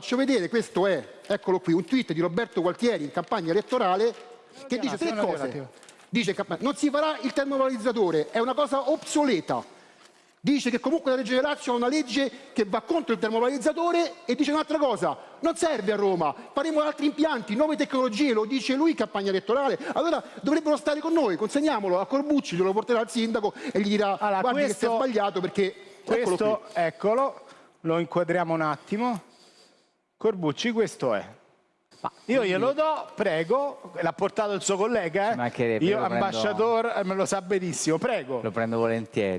Faccio vedere, questo è, eccolo qui, un tweet di Roberto Gualtieri in campagna elettorale che dice tre cose. Dice che non si farà il termovalorizzatore, è una cosa obsoleta. Dice che comunque la Regione Lazio ha una legge che va contro il termovalorizzatore e dice un'altra cosa, non serve a Roma, faremo altri impianti, nuove tecnologie, lo dice lui in campagna elettorale. Allora dovrebbero stare con noi, consegniamolo a Corbucci, glielo porterà al sindaco e gli dirà Allora, guardi che si è questo- sbagliato perché eccolo Questo, qui. eccolo, lo inquadriamo un attimo. Corbucci, questo è. Io glielo do, prego, l'ha portato il suo collega, eh? Io, lo prendo- ambasciatore, eh, me lo sa benissimo, prego. Lo prendo volentieri.